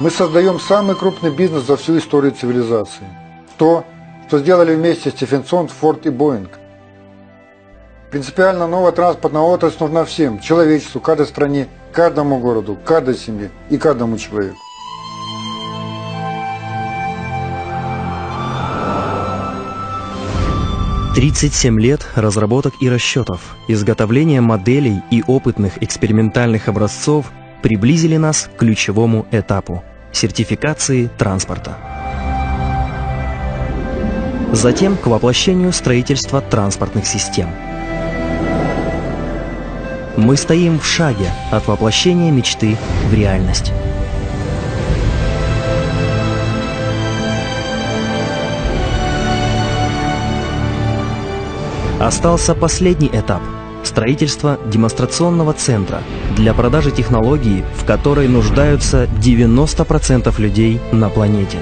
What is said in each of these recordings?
Мы создаем самый крупный бизнес за всю историю цивилизации. То, что сделали вместе Стефенсон, Форд и Боинг. Принципиально новая транспортная отрасль нужна всем, человечеству, каждой стране, каждому городу, каждой семье и каждому человеку. Тридцать семь лет разработок и расчетов, изготовления моделей и опытных экспериментальных образцов приблизили нас к ключевому этапу – сертификации транспорта. Затем к воплощению строительства транспортных систем. Мы стоим в шаге от воплощения мечты в реальность. Остался последний этап – строительство демонстрационного центра для продажи технологии, в которой нуждаются 90% людей на планете.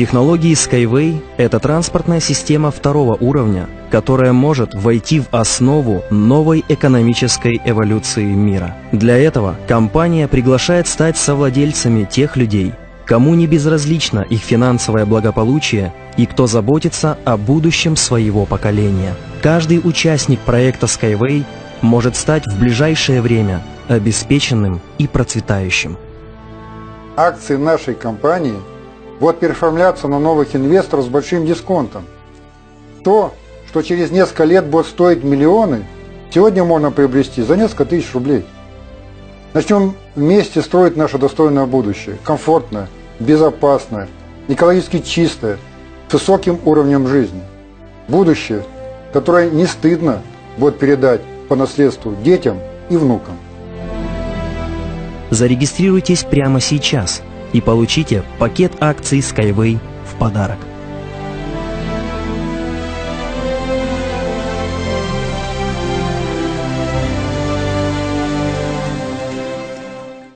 Технологии Skyway – это транспортная система второго уровня, которая может войти в основу новой экономической эволюции мира. Для этого компания приглашает стать совладельцами тех людей, кому не безразлично их финансовое благополучие и кто заботится о будущем своего поколения. Каждый участник проекта Skyway может стать в ближайшее время обеспеченным и процветающим. Акции нашей компании – вот переформляться на новых инвесторов с большим дисконтом. То, что через несколько лет будет стоить миллионы, сегодня можно приобрести за несколько тысяч рублей. Начнем вместе строить наше достойное будущее, комфортное, безопасное, экологически чистое, с высоким уровнем жизни. Будущее, которое не стыдно будет передать по наследству детям и внукам. Зарегистрируйтесь прямо сейчас – и получите пакет акций Skyway в подарок.